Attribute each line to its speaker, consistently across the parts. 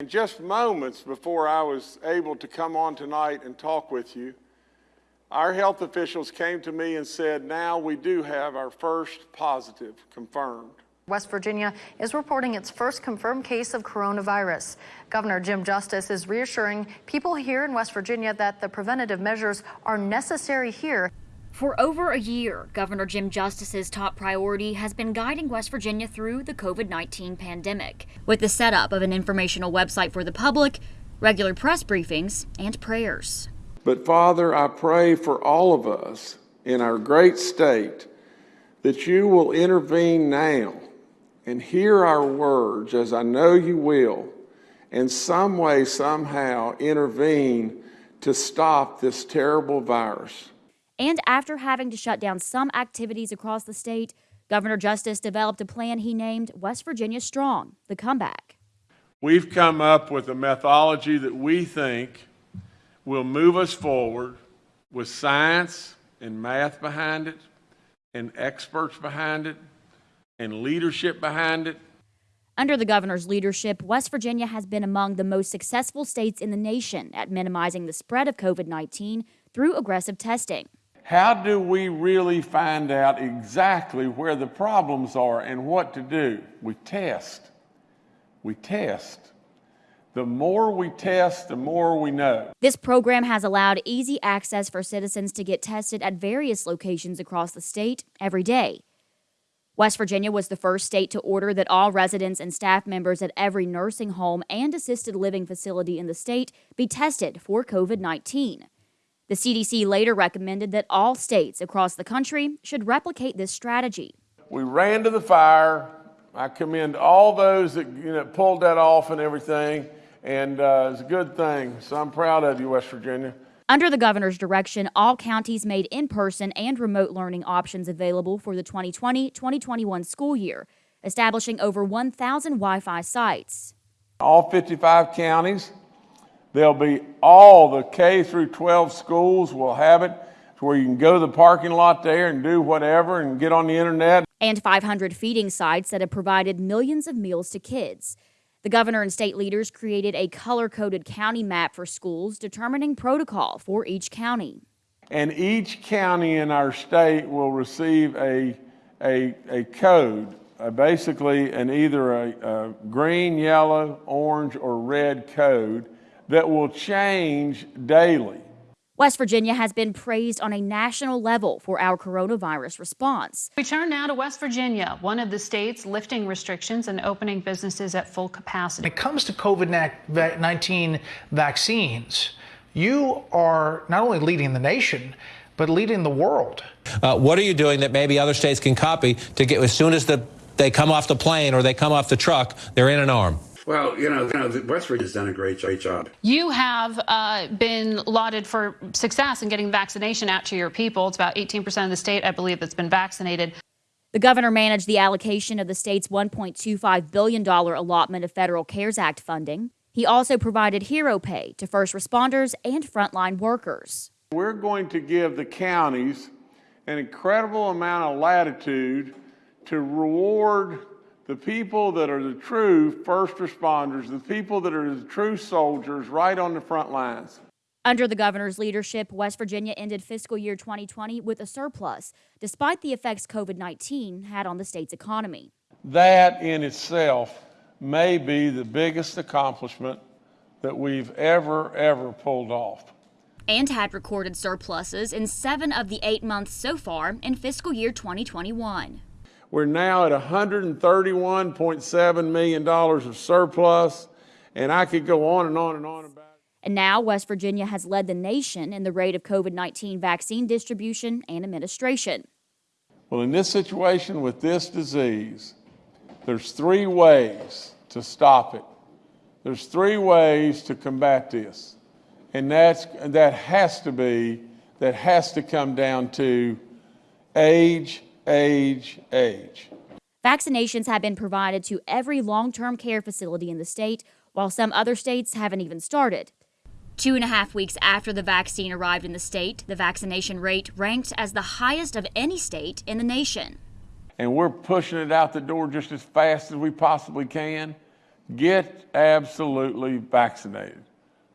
Speaker 1: In just moments before I was able to come on tonight and talk with you, our health officials came to me and said, now we do have our first positive confirmed.
Speaker 2: West Virginia is reporting its first confirmed case of coronavirus. Governor Jim Justice is reassuring people here in West Virginia that the preventative measures are necessary here.
Speaker 3: For over a year, Governor Jim Justice's top priority has been guiding West Virginia through the COVID 19 pandemic, with the setup of an informational website for the public, regular press briefings, and prayers.
Speaker 1: But Father, I pray for all of us in our great state that you will intervene now and hear our words as I know you will, and some way, somehow intervene to stop this terrible virus.
Speaker 3: And after having to shut down some activities across the state, Governor Justice developed a plan he named West Virginia Strong, the comeback.
Speaker 1: We've come up with a methodology that we think will move us forward with science and math behind it, and experts behind it, and leadership behind it.
Speaker 3: Under the governor's leadership, West Virginia has been among the most successful states in the nation at minimizing the spread of COVID 19 through aggressive testing.
Speaker 1: How do we really find out exactly where the problems are and what to do? We test. We test. The more we test, the more we know.
Speaker 3: This program has allowed easy access for citizens to get tested at various locations across the state every day. West Virginia was the first state to order that all residents and staff members at every nursing home and assisted living facility in the state be tested for COVID 19. The CDC later recommended that all states across the country should replicate this strategy.
Speaker 1: We ran to the fire. I commend all those that you know, pulled that off and everything, and uh, it's a good thing. So I'm proud of you, West Virginia.
Speaker 3: Under the governor's direction, all counties made in person and remote learning options available for the 2020 2021 school year, establishing over 1,000 Wi Fi sites.
Speaker 1: All 55 counties, there'll be all the K through 12 schools will have it where you can go to the parking lot there and do whatever and get on the internet.
Speaker 3: And 500 feeding sites that have provided millions of meals to kids. The governor and state leaders created a color coded county map for schools determining protocol for each county.
Speaker 1: And each county in our state will receive a, a, a code, uh, basically an either a, a green, yellow, orange, or red code that will change daily.
Speaker 3: West Virginia has been praised on a national level for our coronavirus response.
Speaker 4: We turn now to West Virginia, one of the states lifting restrictions and opening businesses at full capacity.
Speaker 5: When it comes to COVID 19 vaccines, you are not only leading the nation, but leading the world.
Speaker 6: Uh, what are you doing that maybe other states can copy to get as soon as the, they come off the plane or they come off the truck, they're in an arm?
Speaker 7: Well, you know, you know West Virginia's done a great, great job.
Speaker 4: You have uh, been lauded for success in getting vaccination out to your people. It's about 18% of the state, I believe, that's been vaccinated.
Speaker 3: The governor managed the allocation of the state's $1.25 billion allotment of federal CARES Act funding. He also provided hero pay to first responders and frontline workers.
Speaker 1: We're going to give the counties an incredible amount of latitude to reward the people that are the true first responders, the people that are the true soldiers right on the front lines.
Speaker 3: Under the governor's leadership, West Virginia ended fiscal year 2020 with a surplus, despite the effects COVID 19 had on the state's economy.
Speaker 1: That in itself may be the biggest accomplishment that we've ever, ever pulled off.
Speaker 3: And had recorded surpluses in seven of the eight months so far in fiscal year 2021.
Speaker 1: We're now at $131.7 million of surplus, and I could go on and on and on about it.
Speaker 3: And now West Virginia has led the nation in the rate of COVID 19 vaccine distribution and administration.
Speaker 1: Well, in this situation with this disease, there's three ways to stop it. There's three ways to combat this. And that's, that has to be, that has to come down to age, age, age.
Speaker 3: Vaccinations have been provided to every long term care facility in the state, while some other states haven't even started. Two and a half weeks after the vaccine arrived in the state, the vaccination rate ranked as the highest of any state in the nation.
Speaker 1: And we're pushing it out the door just as fast as we possibly can Get absolutely vaccinated.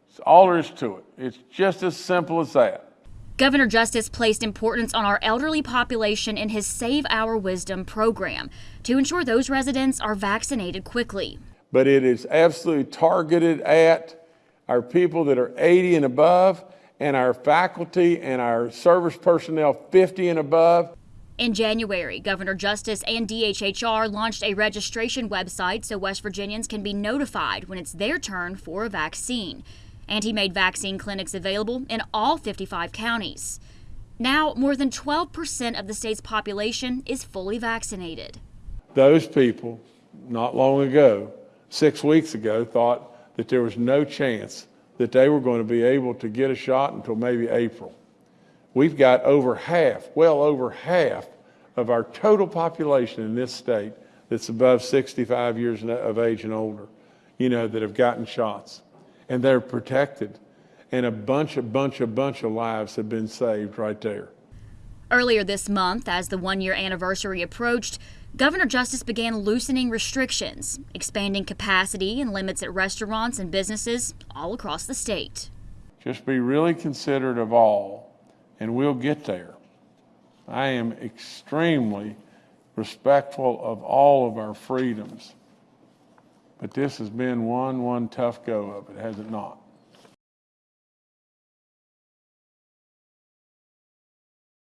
Speaker 1: It's all there is to it. It's just as simple as that.
Speaker 3: Governor Justice placed importance on our elderly population in his Save Our Wisdom program to ensure those residents are vaccinated quickly.
Speaker 1: But it is absolutely targeted at our people that are 80 and above and our faculty and our service personnel 50 and above.
Speaker 3: In January, Governor Justice and DHHR launched a registration website so West Virginians can be notified when it's their turn for a vaccine. And he made vaccine clinics available in all 55 counties. Now, more than 12% of the state's population is fully vaccinated.
Speaker 1: Those people, not long ago, six weeks ago, thought that there was no chance that they were going to be able to get a shot until maybe April. We've got over half, well over half of our total population in this state that's above 65 years of age and older, you know, that have gotten shots. And they're protected. And a bunch, a bunch, a bunch of lives have been saved right there.
Speaker 3: Earlier this month, as the one year anniversary approached, Governor Justice began loosening restrictions, expanding capacity and limits at restaurants and businesses all across the state.
Speaker 1: Just be really considerate of all, and we'll get there. I am extremely respectful of all of our freedoms. But this has been one, one tough go of it, has it not?